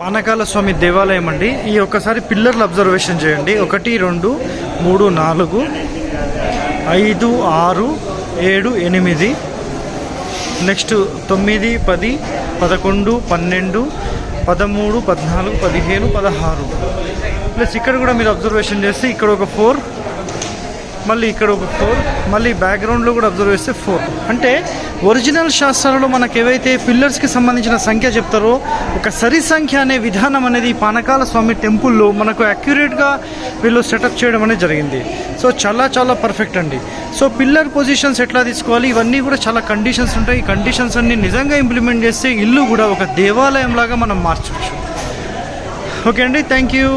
పానకాల స్వామి దేవాలయం అండి. ఈ ఒక్కసారి పిల్లర్లు అబ్జర్వేషన్ చేయండి. ఒకటి రెండు మూడు నాలుగు ఐదు ఆరు ఏడు ఎనిమిది నెక్స్ట్ తొమ్మిది పది పదకొండు పన్నెండు పదమూడు పద్నాలుగు పదిహేను పదహారు. ప్లస్ ఇక్కడ కూడా మీరు అబ్జర్వేషన్ చేస్తే ఇక్కడ ఒక ఫోర్ మళ్ళీ ఇక్కడ ఒక ఫోర్ మళ్ళీ బ్యాక్గ్రౌండ్లో కూడా అబ్జర్వ్ చేస్తే ఫోర్ అంటే ఒరిజినల్ శాస్త్రాలలో మనకు ఏవైతే పిల్లర్స్కి సంబంధించిన సంఖ్య చెప్తారో ఒక సరి సంఖ్య అనే విధానం అనేది పానకాల స్వామి టెంపుల్లో మనకు అక్యురేట్గా వీళ్ళు సెటప్ చేయడం అనేది జరిగింది. సో చాలా చాలా పర్ఫెక్ట్ అండి. సో పిల్లర్ పొజిషన్స్ ఎట్లా తీసుకోవాలి? ఇవన్నీ కూడా చాలా కండిషన్స్ ఉంటాయి. ఈ కండిషన్స్ అన్ని నిజంగా ఇంప్లిమెంట్ చేస్తే ఇల్లు కూడా ఒక దేవాలయం లాగా మనం మార్చవచ్చు. ఓకే అండి థ్యాంక్ యూ